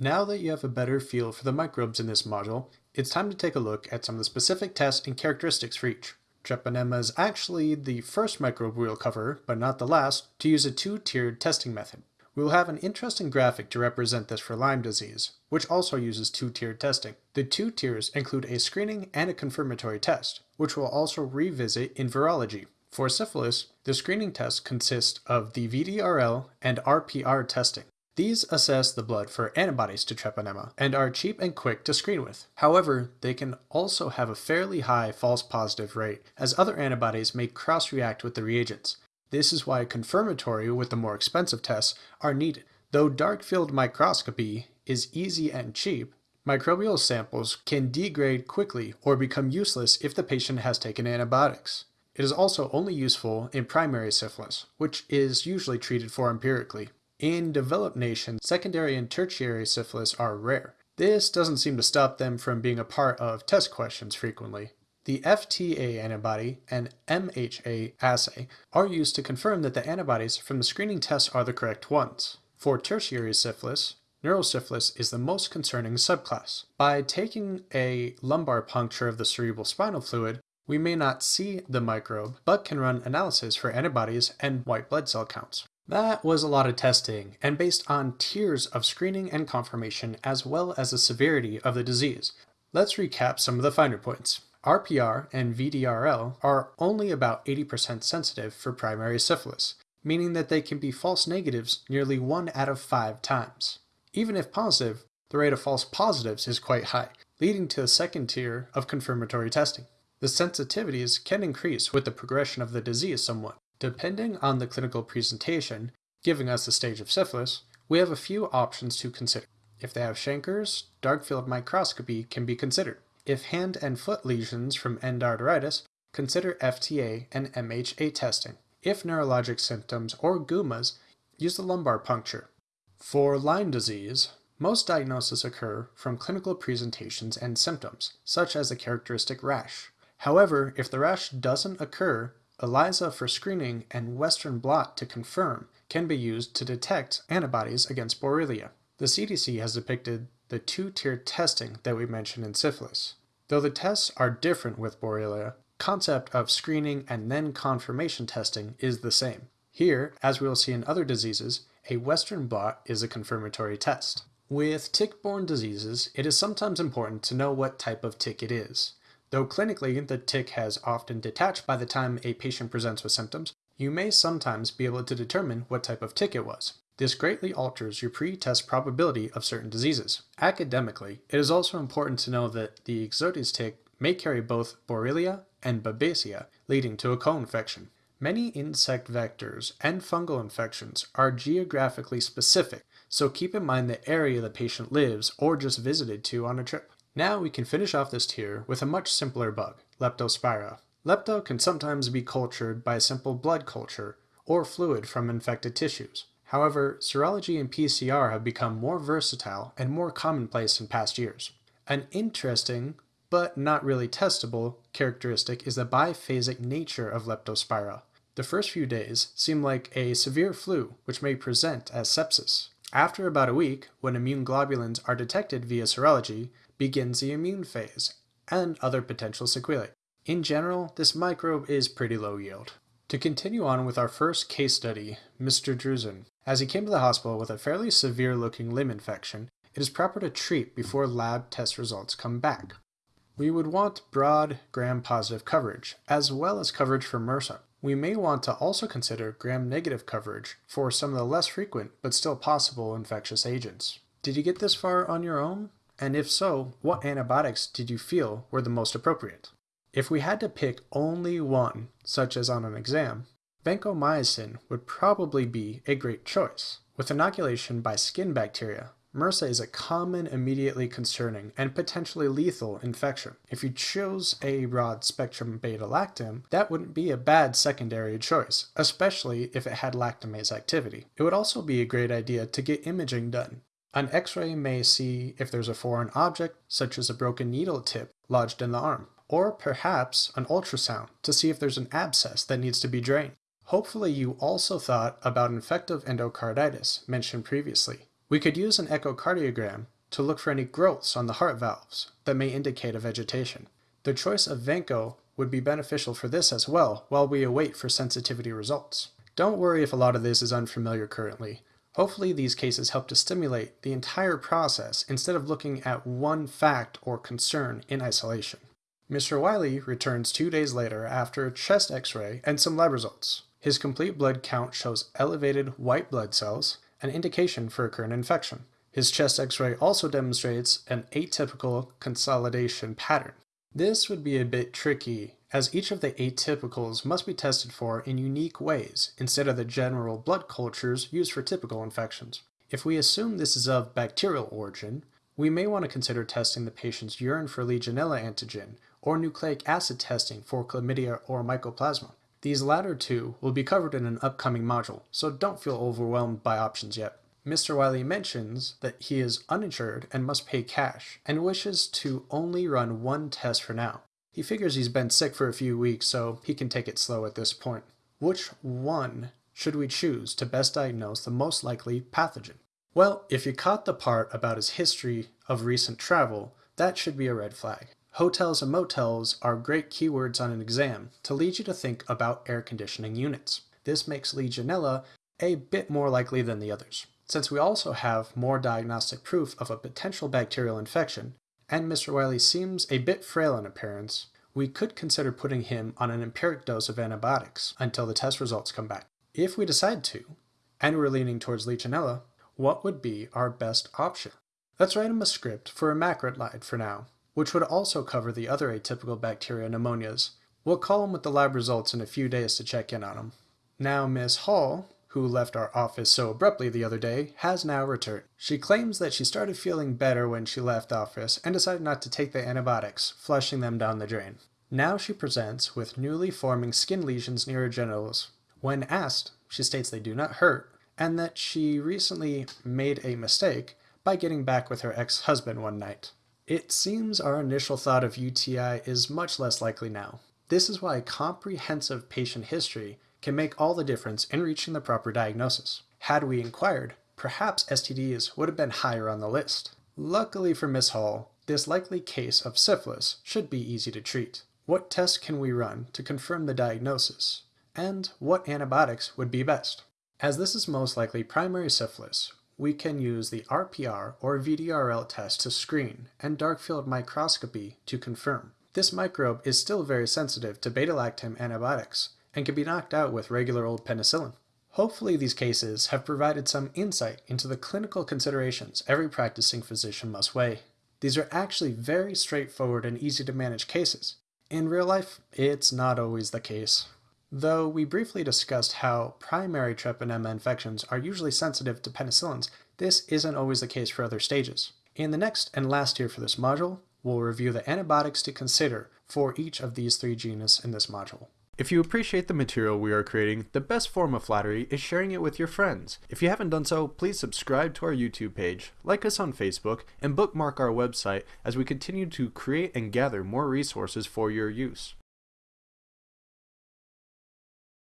Now that you have a better feel for the microbes in this module, it's time to take a look at some of the specific tests and characteristics for each. Treponema is actually the first microbe we'll cover, but not the last, to use a two-tiered testing method. We will have an interesting graphic to represent this for Lyme disease, which also uses two-tiered testing. The two tiers include a screening and a confirmatory test, which we'll also revisit in virology. For syphilis, the screening test consists of the VDRL and RPR testing. These assess the blood for antibodies to treponema and are cheap and quick to screen with. However, they can also have a fairly high false positive rate, as other antibodies may cross-react with the reagents. This is why confirmatory with the more expensive tests are needed. Though dark field microscopy is easy and cheap, microbial samples can degrade quickly or become useless if the patient has taken antibiotics. It is also only useful in primary syphilis, which is usually treated for empirically. In developed nations, secondary and tertiary syphilis are rare. This doesn't seem to stop them from being a part of test questions frequently. The FTA antibody and MHA assay are used to confirm that the antibodies from the screening tests are the correct ones. For tertiary syphilis, neurosyphilis is the most concerning subclass. By taking a lumbar puncture of the cerebral spinal fluid, we may not see the microbe, but can run analysis for antibodies and white blood cell counts. That was a lot of testing, and based on tiers of screening and confirmation as well as the severity of the disease. Let's recap some of the finer points. RPR and VDRL are only about 80% sensitive for primary syphilis, meaning that they can be false negatives nearly one out of five times. Even if positive, the rate of false positives is quite high, leading to a second tier of confirmatory testing. The sensitivities can increase with the progression of the disease somewhat. Depending on the clinical presentation, giving us the stage of syphilis, we have a few options to consider. If they have chancres, dark field microscopy can be considered. If hand and foot lesions from endarteritis, consider FTA and MHA testing. If neurologic symptoms or gummas, use the lumbar puncture. For Lyme disease, most diagnoses occur from clinical presentations and symptoms, such as a characteristic rash. However, if the rash doesn't occur, ELISA for screening and Western blot to confirm can be used to detect antibodies against Borrelia. The CDC has depicted the two-tiered testing that we mentioned in syphilis. Though the tests are different with Borrelia, concept of screening and then confirmation testing is the same. Here, as we will see in other diseases, a Western blot is a confirmatory test. With tick-borne diseases, it is sometimes important to know what type of tick it is. Though clinically the tick has often detached by the time a patient presents with symptoms, you may sometimes be able to determine what type of tick it was. This greatly alters your pre-test probability of certain diseases. Academically, it is also important to know that the Ixodes tick may carry both Borrelia and Babesia, leading to a co-infection. Many insect vectors and fungal infections are geographically specific, so keep in mind the area the patient lives or just visited to on a trip. Now we can finish off this tier with a much simpler bug, Leptospira. Lepto can sometimes be cultured by a simple blood culture or fluid from infected tissues. However, serology and PCR have become more versatile and more commonplace in past years. An interesting, but not really testable, characteristic is the biphasic nature of Leptospira. The first few days seem like a severe flu, which may present as sepsis. After about a week, when immune globulins are detected via serology, begins the immune phase, and other potential sequelae. In general, this microbe is pretty low yield. To continue on with our first case study, Mr. Drusen. As he came to the hospital with a fairly severe looking limb infection, it is proper to treat before lab test results come back. We would want broad gram-positive coverage, as well as coverage for MRSA. We may want to also consider gram-negative coverage for some of the less frequent but still possible infectious agents. Did you get this far on your own? And if so, what antibiotics did you feel were the most appropriate? If we had to pick only one, such as on an exam, Vancomycin would probably be a great choice. With inoculation by skin bacteria, MRSA is a common, immediately concerning, and potentially lethal infection. If you chose a broad spectrum beta-lactam, that wouldn't be a bad secondary choice, especially if it had lactamase activity. It would also be a great idea to get imaging done. An x-ray may see if there's a foreign object, such as a broken needle tip, lodged in the arm, or perhaps an ultrasound to see if there's an abscess that needs to be drained. Hopefully you also thought about infective endocarditis mentioned previously. We could use an echocardiogram to look for any growths on the heart valves that may indicate a vegetation. The choice of Vanco would be beneficial for this as well while we await for sensitivity results. Don't worry if a lot of this is unfamiliar currently. Hopefully these cases help to stimulate the entire process instead of looking at one fact or concern in isolation. Mr. Wiley returns two days later after a chest x-ray and some lab results. His complete blood count shows elevated white blood cells, an indication for a current infection. His chest x-ray also demonstrates an atypical consolidation pattern. This would be a bit tricky as each of the atypicals must be tested for in unique ways instead of the general blood cultures used for typical infections. If we assume this is of bacterial origin, we may want to consider testing the patient's urine for Legionella antigen or nucleic acid testing for chlamydia or mycoplasma. These latter two will be covered in an upcoming module, so don't feel overwhelmed by options yet. Mr. Wiley mentions that he is uninsured and must pay cash, and wishes to only run one test for now. He figures he's been sick for a few weeks, so he can take it slow at this point. Which one should we choose to best diagnose the most likely pathogen? Well, if you caught the part about his history of recent travel, that should be a red flag. Hotels and motels are great keywords on an exam to lead you to think about air conditioning units. This makes Legionella a bit more likely than the others. Since we also have more diagnostic proof of a potential bacterial infection, and Mr. Wiley seems a bit frail in appearance, we could consider putting him on an empiric dose of antibiotics until the test results come back. If we decide to, and we're leaning towards Legionella, what would be our best option? Let's write him a script for a macrolide for now, which would also cover the other atypical bacteria pneumonias. We'll call him with the lab results in a few days to check in on him. Now Miss Hall who left our office so abruptly the other day, has now returned. She claims that she started feeling better when she left office and decided not to take the antibiotics, flushing them down the drain. Now she presents with newly forming skin lesions near her genitals. When asked, she states they do not hurt, and that she recently made a mistake by getting back with her ex-husband one night. It seems our initial thought of UTI is much less likely now. This is why comprehensive patient history can make all the difference in reaching the proper diagnosis. Had we inquired, perhaps STDs would have been higher on the list. Luckily for Miss Hall, this likely case of syphilis should be easy to treat. What tests can we run to confirm the diagnosis? And what antibiotics would be best? As this is most likely primary syphilis, we can use the RPR or VDRL test to screen and dark field microscopy to confirm. This microbe is still very sensitive to beta-lactam antibiotics, and can be knocked out with regular old penicillin. Hopefully these cases have provided some insight into the clinical considerations every practicing physician must weigh. These are actually very straightforward and easy to manage cases. In real life, it's not always the case. Though we briefly discussed how primary treponema infections are usually sensitive to penicillins, this isn't always the case for other stages. In the next and last year for this module, we'll review the antibiotics to consider for each of these three genus in this module. If you appreciate the material we are creating, the best form of flattery is sharing it with your friends. If you haven't done so, please subscribe to our YouTube page, like us on Facebook, and bookmark our website as we continue to create and gather more resources for your use.